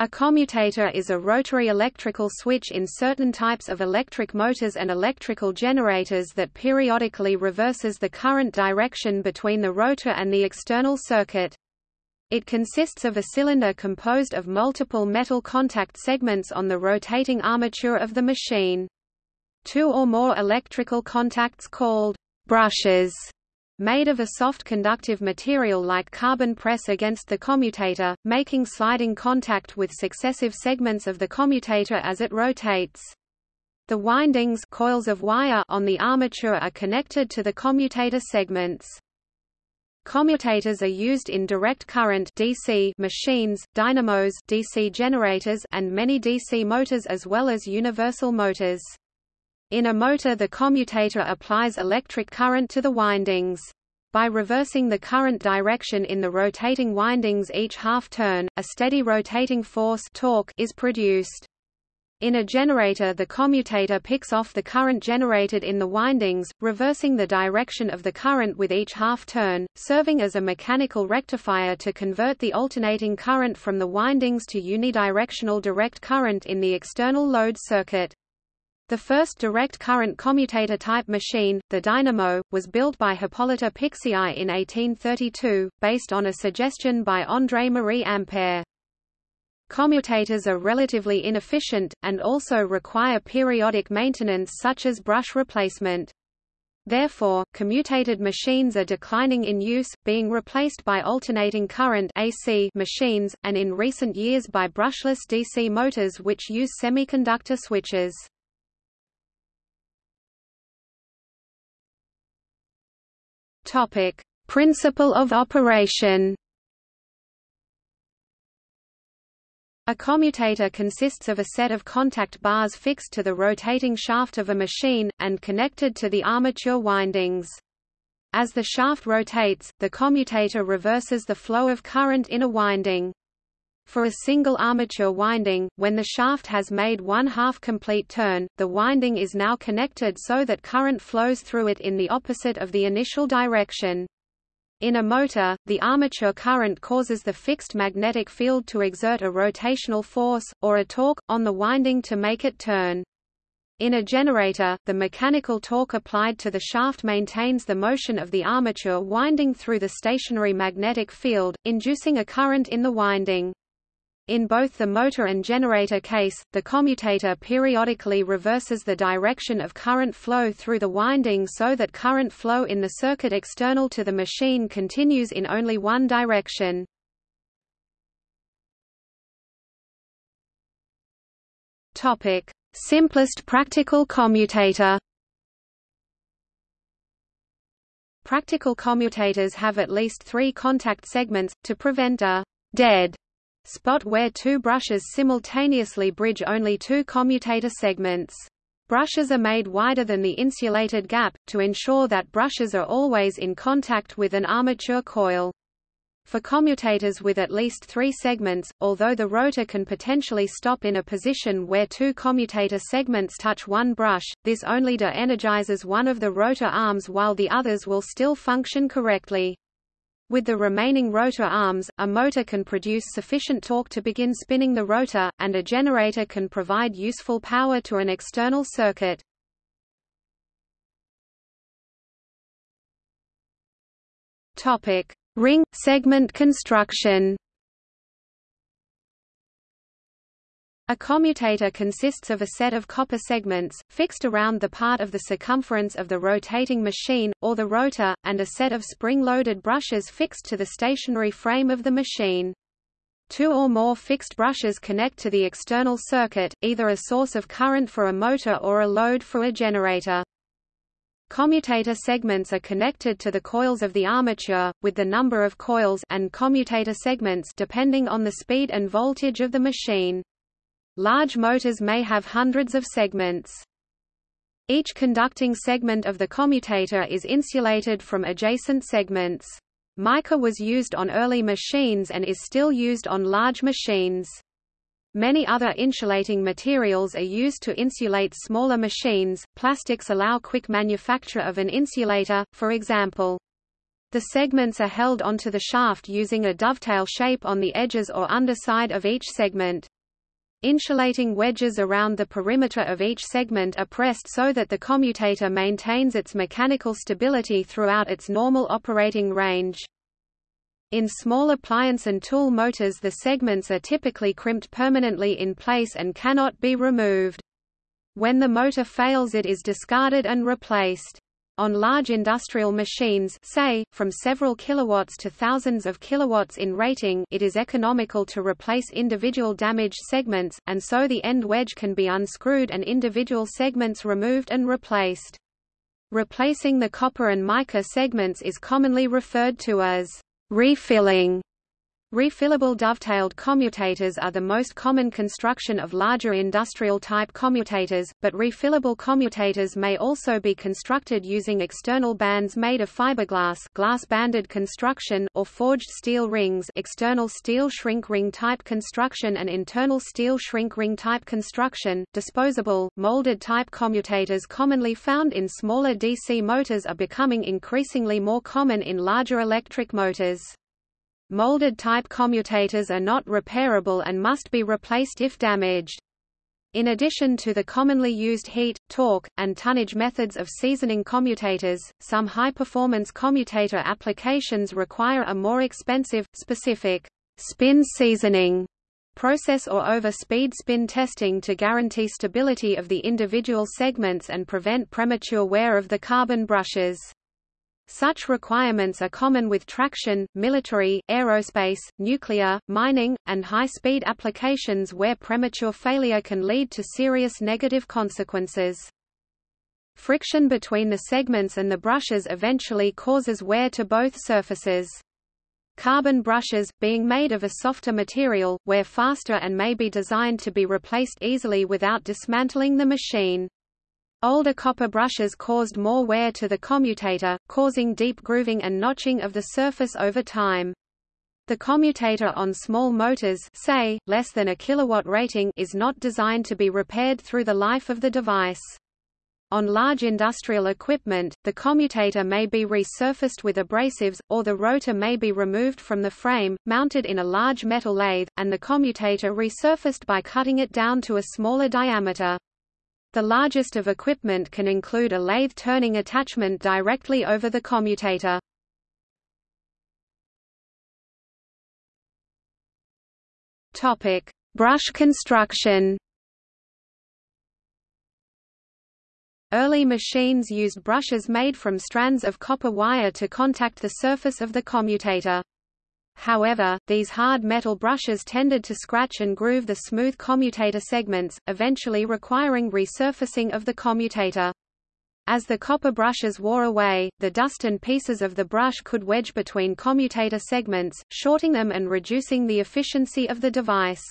A commutator is a rotary electrical switch in certain types of electric motors and electrical generators that periodically reverses the current direction between the rotor and the external circuit. It consists of a cylinder composed of multiple metal contact segments on the rotating armature of the machine. Two or more electrical contacts called brushes made of a soft conductive material like carbon press against the commutator, making sliding contact with successive segments of the commutator as it rotates. The windings coils of wire on the armature are connected to the commutator segments. Commutators are used in direct current DC machines, dynamos DC generators and many DC motors as well as universal motors. In a motor the commutator applies electric current to the windings. By reversing the current direction in the rotating windings each half turn, a steady rotating force torque is produced. In a generator the commutator picks off the current generated in the windings, reversing the direction of the current with each half turn, serving as a mechanical rectifier to convert the alternating current from the windings to unidirectional direct current in the external load circuit. The first direct current commutator-type machine, the dynamo, was built by Hippolyte Pixii in 1832, based on a suggestion by André-Marie Ampère. Commutators are relatively inefficient, and also require periodic maintenance such as brush replacement. Therefore, commutated machines are declining in use, being replaced by alternating current AC machines, and in recent years by brushless DC motors which use semiconductor switches. Topic: Principle of operation. A commutator consists of a set of contact bars fixed to the rotating shaft of a machine, and connected to the armature windings. As the shaft rotates, the commutator reverses the flow of current in a winding. For a single armature winding, when the shaft has made one half complete turn, the winding is now connected so that current flows through it in the opposite of the initial direction. In a motor, the armature current causes the fixed magnetic field to exert a rotational force, or a torque, on the winding to make it turn. In a generator, the mechanical torque applied to the shaft maintains the motion of the armature winding through the stationary magnetic field, inducing a current in the winding. In both the motor and generator case, the commutator periodically reverses the direction of current flow through the winding so that current flow in the circuit external to the machine continues in only one direction. Topic: Simplest practical commutator. Practical commutators have at least three contact segments, to prevent a «dead» spot where two brushes simultaneously bridge only two commutator segments. Brushes are made wider than the insulated gap, to ensure that brushes are always in contact with an armature coil. For commutators with at least three segments, although the rotor can potentially stop in a position where two commutator segments touch one brush, this only de-energizes one of the rotor arms while the others will still function correctly. With the remaining rotor arms, a motor can produce sufficient torque to begin spinning the rotor, and a generator can provide useful power to an external circuit. Topic: Ring segment construction. A commutator consists of a set of copper segments, fixed around the part of the circumference of the rotating machine, or the rotor, and a set of spring-loaded brushes fixed to the stationary frame of the machine. Two or more fixed brushes connect to the external circuit, either a source of current for a motor or a load for a generator. Commutator segments are connected to the coils of the armature, with the number of coils and commutator segments depending on the speed and voltage of the machine. Large motors may have hundreds of segments. Each conducting segment of the commutator is insulated from adjacent segments. Mica was used on early machines and is still used on large machines. Many other insulating materials are used to insulate smaller machines. Plastics allow quick manufacture of an insulator, for example. The segments are held onto the shaft using a dovetail shape on the edges or underside of each segment. Insulating wedges around the perimeter of each segment are pressed so that the commutator maintains its mechanical stability throughout its normal operating range. In small appliance and tool motors the segments are typically crimped permanently in place and cannot be removed. When the motor fails it is discarded and replaced. On large industrial machines say, from several kilowatts to thousands of kilowatts in rating it is economical to replace individual damaged segments, and so the end wedge can be unscrewed and individual segments removed and replaced. Replacing the copper and mica segments is commonly referred to as refilling. Refillable dovetailed commutators are the most common construction of larger industrial-type commutators, but refillable commutators may also be constructed using external bands made of fiberglass glass-banded construction or forged steel rings external steel shrink ring type construction and internal steel shrink ring type construction. Disposable, molded type commutators commonly found in smaller DC motors are becoming increasingly more common in larger electric motors. Molded type commutators are not repairable and must be replaced if damaged. In addition to the commonly used heat, torque, and tonnage methods of seasoning commutators, some high-performance commutator applications require a more expensive, specific spin seasoning process or over-speed spin testing to guarantee stability of the individual segments and prevent premature wear of the carbon brushes. Such requirements are common with traction, military, aerospace, nuclear, mining, and high-speed applications where premature failure can lead to serious negative consequences. Friction between the segments and the brushes eventually causes wear to both surfaces. Carbon brushes, being made of a softer material, wear faster and may be designed to be replaced easily without dismantling the machine. Older copper brushes caused more wear to the commutator, causing deep grooving and notching of the surface over time. The commutator on small motors say, less than a kilowatt rating is not designed to be repaired through the life of the device. On large industrial equipment, the commutator may be resurfaced with abrasives, or the rotor may be removed from the frame, mounted in a large metal lathe, and the commutator resurfaced by cutting it down to a smaller diameter. The largest of equipment can include a lathe turning attachment directly over the commutator. Topic: Brush construction. Early machines used brushes made from strands of copper wire to contact the surface of the commutator. However, these hard metal brushes tended to scratch and groove the smooth commutator segments, eventually requiring resurfacing of the commutator. As the copper brushes wore away, the dust and pieces of the brush could wedge between commutator segments, shorting them and reducing the efficiency of the device.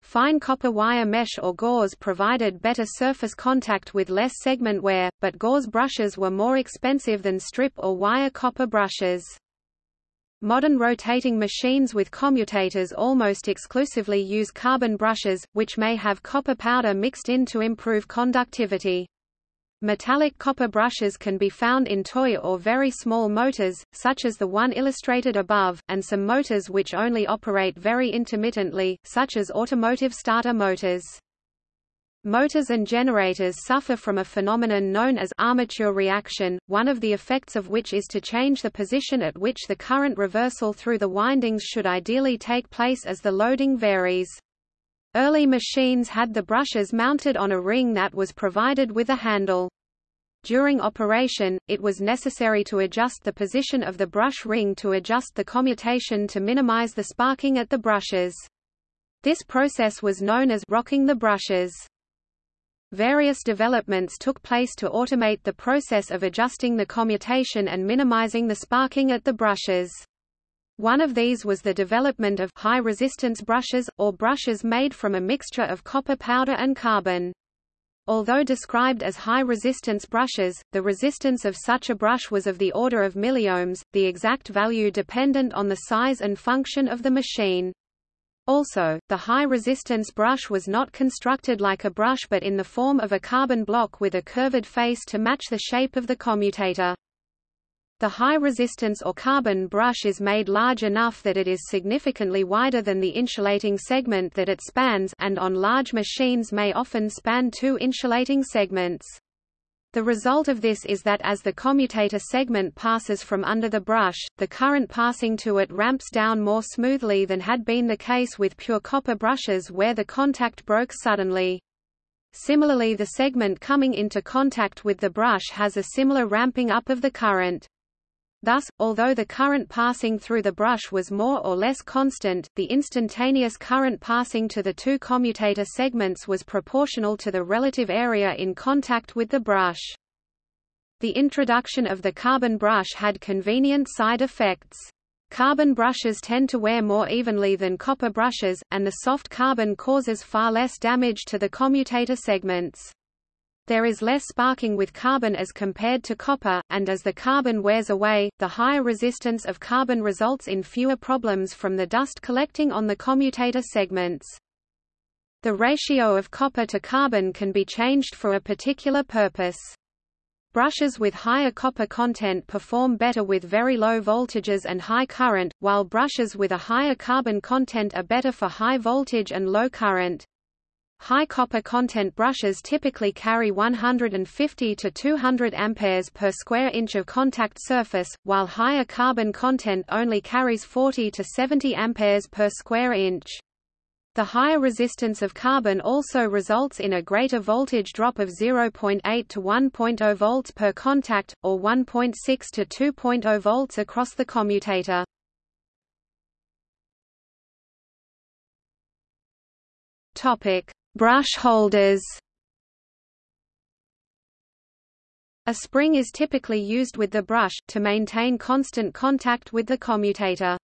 Fine copper wire mesh or gauze provided better surface contact with less segment wear, but gauze brushes were more expensive than strip or wire copper brushes. Modern rotating machines with commutators almost exclusively use carbon brushes, which may have copper powder mixed in to improve conductivity. Metallic copper brushes can be found in toy or very small motors, such as the one illustrated above, and some motors which only operate very intermittently, such as automotive starter motors. Motors and generators suffer from a phenomenon known as armature reaction, one of the effects of which is to change the position at which the current reversal through the windings should ideally take place as the loading varies. Early machines had the brushes mounted on a ring that was provided with a handle. During operation, it was necessary to adjust the position of the brush ring to adjust the commutation to minimize the sparking at the brushes. This process was known as rocking the brushes. Various developments took place to automate the process of adjusting the commutation and minimizing the sparking at the brushes. One of these was the development of high-resistance brushes, or brushes made from a mixture of copper powder and carbon. Although described as high-resistance brushes, the resistance of such a brush was of the order of milliohms, the exact value dependent on the size and function of the machine. Also, the high-resistance brush was not constructed like a brush but in the form of a carbon block with a curved face to match the shape of the commutator. The high-resistance or carbon brush is made large enough that it is significantly wider than the insulating segment that it spans and on large machines may often span two insulating segments. The result of this is that as the commutator segment passes from under the brush, the current passing to it ramps down more smoothly than had been the case with pure copper brushes where the contact broke suddenly. Similarly the segment coming into contact with the brush has a similar ramping up of the current. Thus, although the current passing through the brush was more or less constant, the instantaneous current passing to the two commutator segments was proportional to the relative area in contact with the brush. The introduction of the carbon brush had convenient side effects. Carbon brushes tend to wear more evenly than copper brushes, and the soft carbon causes far less damage to the commutator segments. There is less sparking with carbon as compared to copper, and as the carbon wears away, the higher resistance of carbon results in fewer problems from the dust collecting on the commutator segments. The ratio of copper to carbon can be changed for a particular purpose. Brushes with higher copper content perform better with very low voltages and high current, while brushes with a higher carbon content are better for high voltage and low current. High copper content brushes typically carry 150 to 200 amperes per square inch of contact surface, while higher carbon content only carries 40 to 70 amperes per square inch. The higher resistance of carbon also results in a greater voltage drop of 0.8 to 1.0 volts per contact, or 1.6 to 2.0 volts across the commutator. Topic: Brush holders A spring is typically used with the brush, to maintain constant contact with the commutator.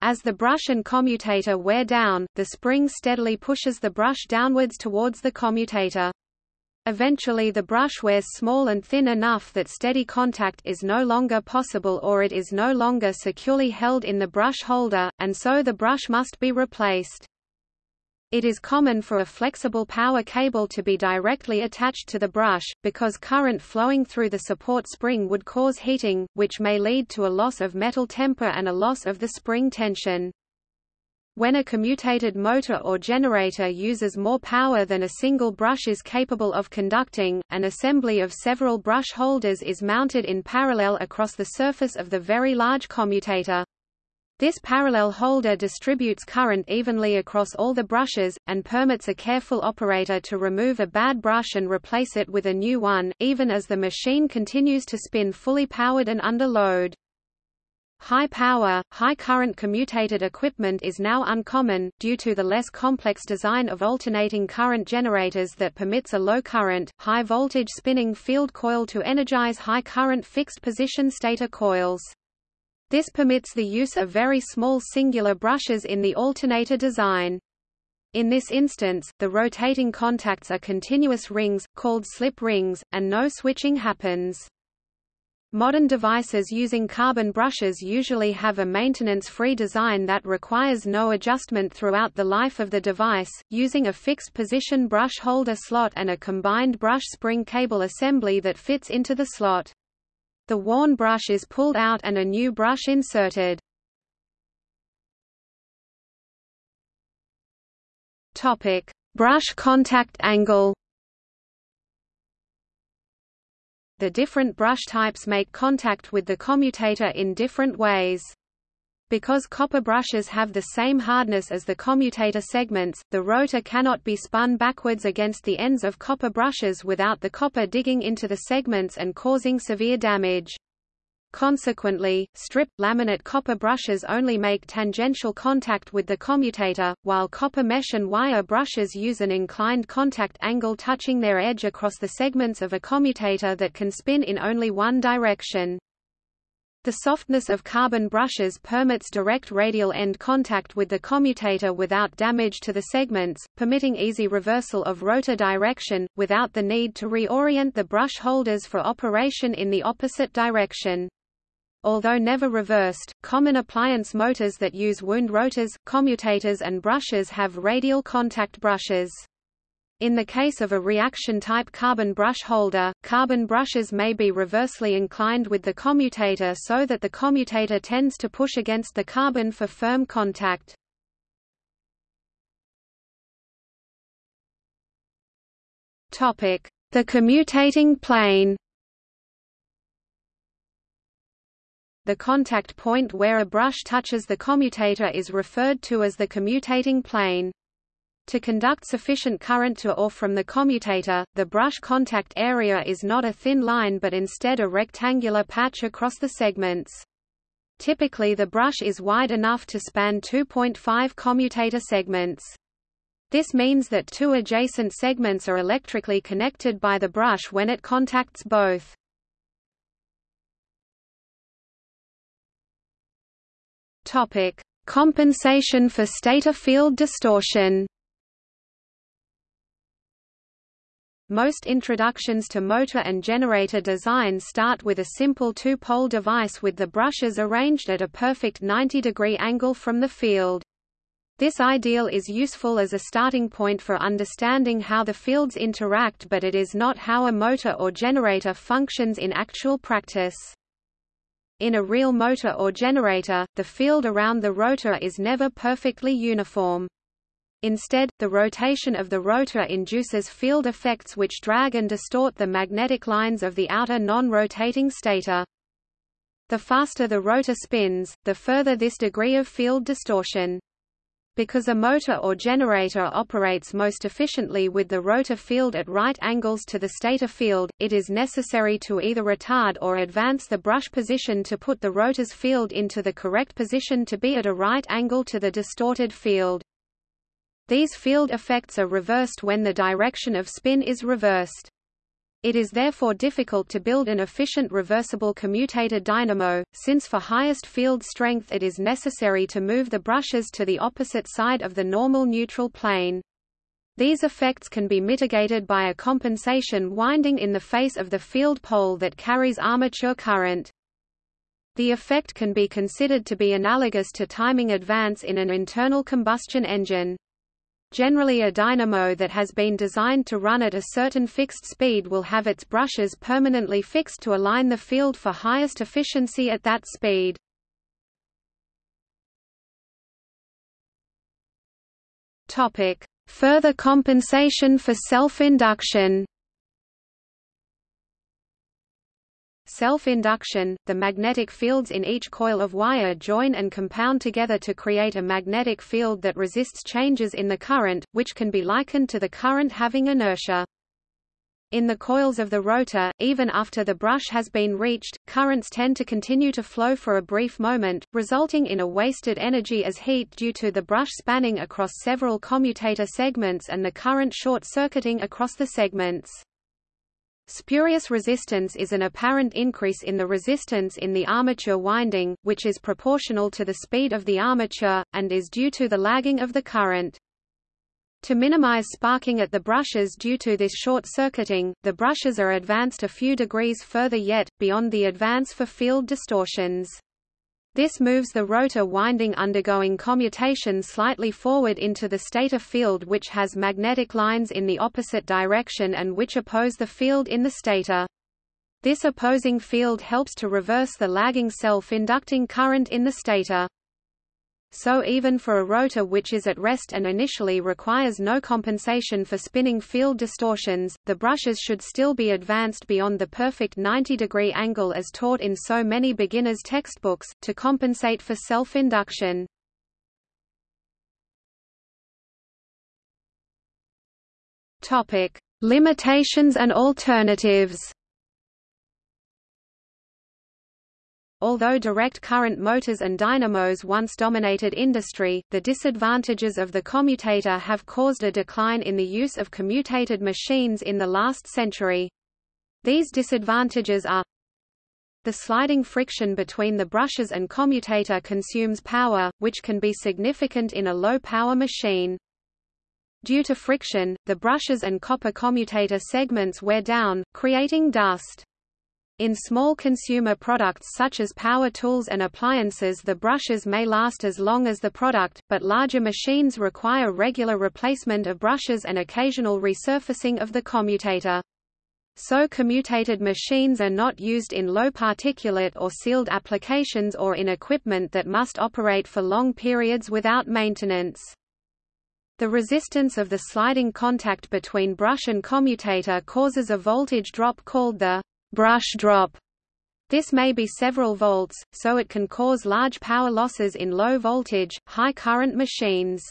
As the brush and commutator wear down, the spring steadily pushes the brush downwards towards the commutator. Eventually the brush wears small and thin enough that steady contact is no longer possible or it is no longer securely held in the brush holder, and so the brush must be replaced. It is common for a flexible power cable to be directly attached to the brush, because current flowing through the support spring would cause heating, which may lead to a loss of metal temper and a loss of the spring tension. When a commutated motor or generator uses more power than a single brush is capable of conducting, an assembly of several brush holders is mounted in parallel across the surface of the very large commutator. This parallel holder distributes current evenly across all the brushes, and permits a careful operator to remove a bad brush and replace it with a new one, even as the machine continues to spin fully powered and under load. High power, high current commutated equipment is now uncommon, due to the less complex design of alternating current generators that permits a low current, high voltage spinning field coil to energize high current fixed position stator coils. This permits the use of very small singular brushes in the alternator design. In this instance, the rotating contacts are continuous rings, called slip rings, and no switching happens. Modern devices using carbon brushes usually have a maintenance-free design that requires no adjustment throughout the life of the device, using a fixed position brush holder slot and a combined brush spring cable assembly that fits into the slot. The worn brush is pulled out and a new brush inserted. Topic: Brush contact angle. The different brush types make contact with the commutator in different ways. Because copper brushes have the same hardness as the commutator segments, the rotor cannot be spun backwards against the ends of copper brushes without the copper digging into the segments and causing severe damage. Consequently, strip, laminate copper brushes only make tangential contact with the commutator, while copper mesh and wire brushes use an inclined contact angle touching their edge across the segments of a commutator that can spin in only one direction. The softness of carbon brushes permits direct radial end contact with the commutator without damage to the segments, permitting easy reversal of rotor direction, without the need to reorient the brush holders for operation in the opposite direction. Although never reversed, common appliance motors that use wound rotors, commutators and brushes have radial contact brushes. In the case of a reaction-type carbon brush holder, carbon brushes may be reversely inclined with the commutator so that the commutator tends to push against the carbon for firm contact. The commutating plane The contact point where a brush touches the commutator is referred to as the commutating plane. To conduct sufficient current to or from the commutator, the brush contact area is not a thin line but instead a rectangular patch across the segments. Typically the brush is wide enough to span 2.5 commutator segments. This means that two adjacent segments are electrically connected by the brush when it contacts both. Topic: Compensation for stator field distortion. Most introductions to motor and generator design start with a simple two-pole device with the brushes arranged at a perfect 90-degree angle from the field. This ideal is useful as a starting point for understanding how the fields interact but it is not how a motor or generator functions in actual practice. In a real motor or generator, the field around the rotor is never perfectly uniform. Instead, the rotation of the rotor induces field effects which drag and distort the magnetic lines of the outer non-rotating stator. The faster the rotor spins, the further this degree of field distortion. Because a motor or generator operates most efficiently with the rotor field at right angles to the stator field, it is necessary to either retard or advance the brush position to put the rotor's field into the correct position to be at a right angle to the distorted field. These field effects are reversed when the direction of spin is reversed. It is therefore difficult to build an efficient reversible commutator dynamo, since for highest field strength it is necessary to move the brushes to the opposite side of the normal neutral plane. These effects can be mitigated by a compensation winding in the face of the field pole that carries armature current. The effect can be considered to be analogous to timing advance in an internal combustion engine. Generally a dynamo that has been designed to run at a certain fixed speed will have its brushes permanently fixed to align the field for highest efficiency at that speed. Further compensation for self-induction. Self-induction, the magnetic fields in each coil of wire join and compound together to create a magnetic field that resists changes in the current, which can be likened to the current having inertia. In the coils of the rotor, even after the brush has been reached, currents tend to continue to flow for a brief moment, resulting in a wasted energy as heat due to the brush spanning across several commutator segments and the current short-circuiting across the segments. Spurious resistance is an apparent increase in the resistance in the armature winding, which is proportional to the speed of the armature, and is due to the lagging of the current. To minimize sparking at the brushes due to this short-circuiting, the brushes are advanced a few degrees further yet, beyond the advance for field distortions. This moves the rotor winding undergoing commutation slightly forward into the stator field which has magnetic lines in the opposite direction and which oppose the field in the stator. This opposing field helps to reverse the lagging self-inducting current in the stator. So even for a rotor which is at rest and initially requires no compensation for spinning field distortions, the brushes should still be advanced beyond the perfect 90-degree angle as taught in so many beginners' textbooks, to compensate for self-induction. Limitations and alternatives Although direct current motors and dynamos once dominated industry, the disadvantages of the commutator have caused a decline in the use of commutated machines in the last century. These disadvantages are the sliding friction between the brushes and commutator consumes power, which can be significant in a low-power machine. Due to friction, the brushes and copper commutator segments wear down, creating dust. In small consumer products such as power tools and appliances the brushes may last as long as the product, but larger machines require regular replacement of brushes and occasional resurfacing of the commutator. So commutated machines are not used in low particulate or sealed applications or in equipment that must operate for long periods without maintenance. The resistance of the sliding contact between brush and commutator causes a voltage drop called the brush drop. This may be several volts, so it can cause large power losses in low voltage, high current machines.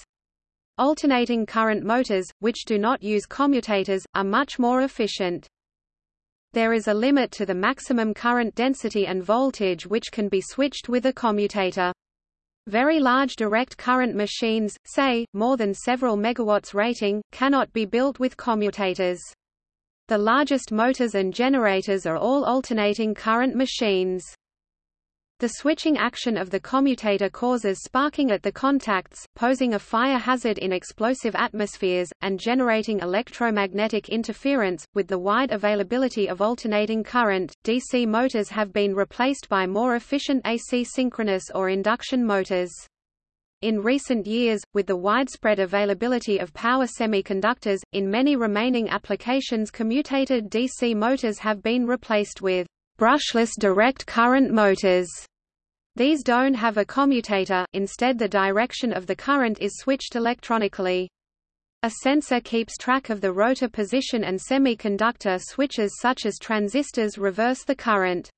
Alternating current motors, which do not use commutators, are much more efficient. There is a limit to the maximum current density and voltage which can be switched with a commutator. Very large direct current machines, say, more than several megawatts rating, cannot be built with commutators. The largest motors and generators are all alternating current machines. The switching action of the commutator causes sparking at the contacts, posing a fire hazard in explosive atmospheres, and generating electromagnetic interference. With the wide availability of alternating current, DC motors have been replaced by more efficient AC synchronous or induction motors. In recent years, with the widespread availability of power semiconductors, in many remaining applications commutated DC motors have been replaced with brushless direct current motors. These don't have a commutator, instead the direction of the current is switched electronically. A sensor keeps track of the rotor position and semiconductor switches such as transistors reverse the current.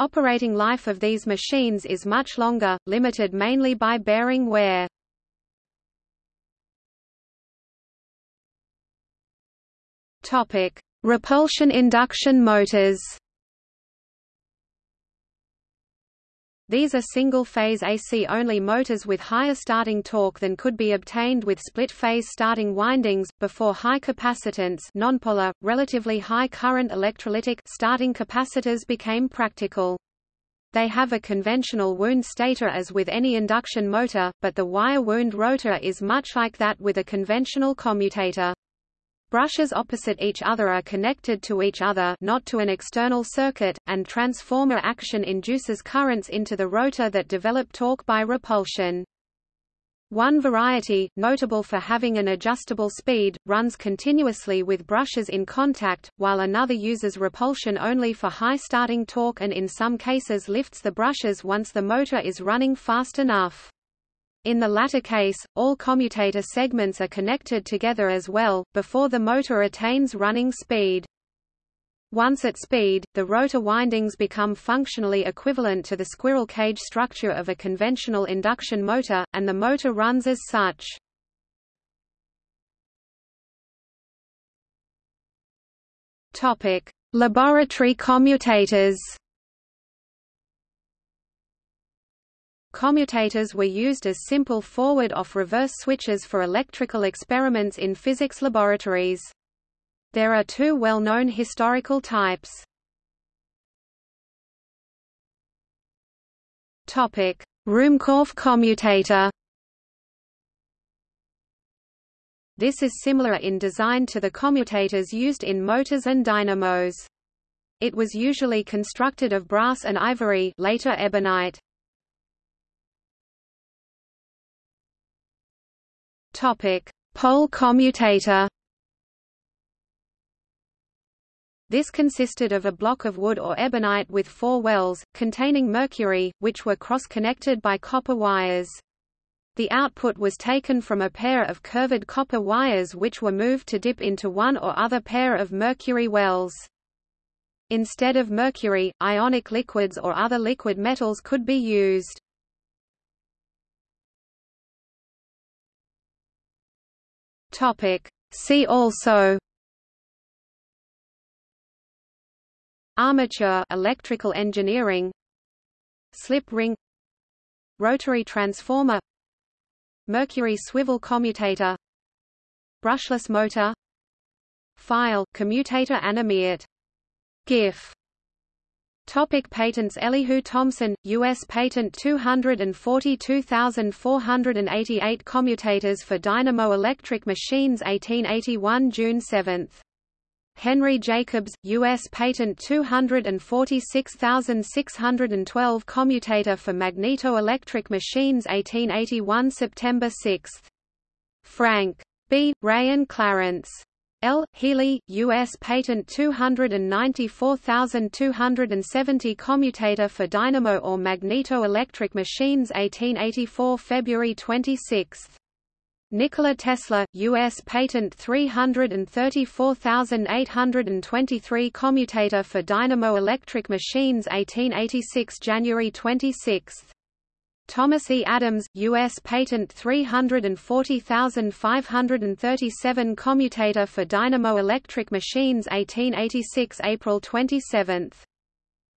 Operating life of these machines is much longer, limited mainly by bearing wear. Repulsion induction motors. These are single-phase AC-only motors with higher starting torque than could be obtained with split-phase starting windings, before high-capacitance nonpolar, relatively high-current electrolytic starting capacitors became practical. They have a conventional wound stator as with any induction motor, but the wire wound rotor is much like that with a conventional commutator. Brushes opposite each other are connected to each other not to an external circuit, and transformer action induces currents into the rotor that develop torque by repulsion. One variety, notable for having an adjustable speed, runs continuously with brushes in contact, while another uses repulsion only for high starting torque and in some cases lifts the brushes once the motor is running fast enough. In the latter case, all commutator segments are connected together as well, before the motor attains running speed. Once at speed, the rotor windings become functionally equivalent to the squirrel cage structure of a conventional induction motor, and the motor runs as such. Laboratory commutators. Commutators were used as simple forward-off-reverse switches for electrical experiments in physics laboratories. There are two well-known historical types. Topic: Ruhmkorff commutator. This is similar in design to the commutators used in motors and dynamos. It was usually constructed of brass and ivory later ebonite. Topic: Pohl commutator. This consisted of a block of wood or ebonite with four wells, containing mercury, which were cross-connected by copper wires. The output was taken from a pair of curved copper wires which were moved to dip into one or other pair of mercury wells. Instead of mercury, ionic liquids or other liquid metals could be used. Topic. See also Armature electrical engineering Slip ring Rotary transformer Mercury swivel commutator Brushless motor File commutator animate GIF Topic patents Elihu Thomson, U.S. Patent 242488 Commutators for dynamo electric machines 1881 June 7. Henry Jacobs, U.S. Patent 246612 Commutator for Magneto-Electric Machines 1881 September 6. Frank. B. Ray and Clarence. L. Healy, U.S. Patent 294270 Commutator for dynamo or magneto-electric machines 1884 February 26. Nikola Tesla, U.S. Patent 334823 Commutator for dynamo-electric machines 1886 January 26. Thomas E. Adams, U.S. Patent 340537 Commutator for dynamo-electric machines 1886 April 27.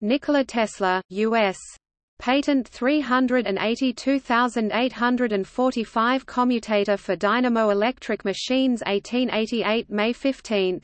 Nikola Tesla, U.S. Patent 382845 Commutator for dynamo-electric machines 1888 May 15.